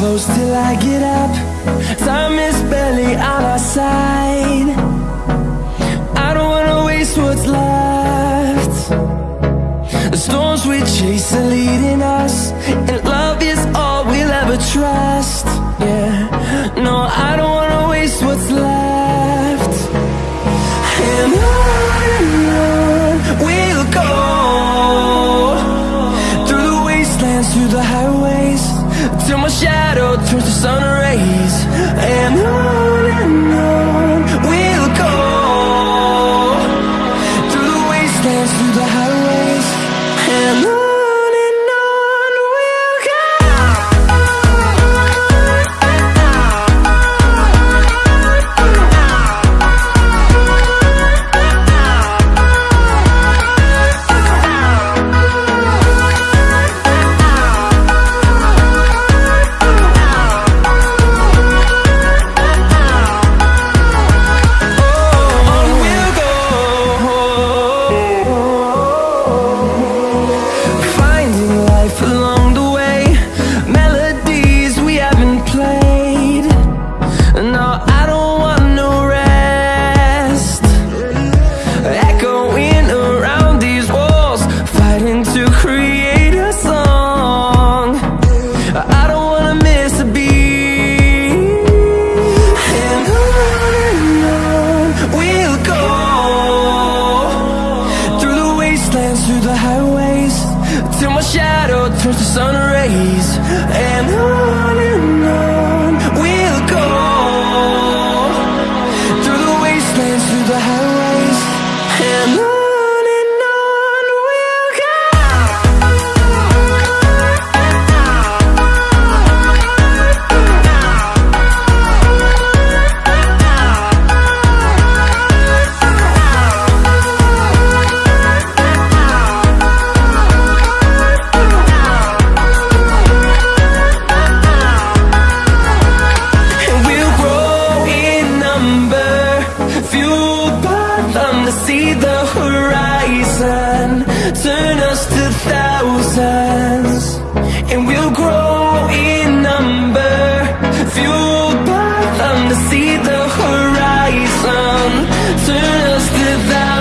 close till I get up. Time is barely on our side. I don't wanna waste what's left. The storms we chase are leading us And love is all we'll ever trust. Yeah, no, I don't wanna waste what's left. And on we'll go Through the wastelands, through the highways Till my shadow turns to sun rays. And on Fighting to create a song. I don't wanna miss a beat. And on and on we'll go. Through the wastelands, through the highways Till my shadow turns to sun rays. And on without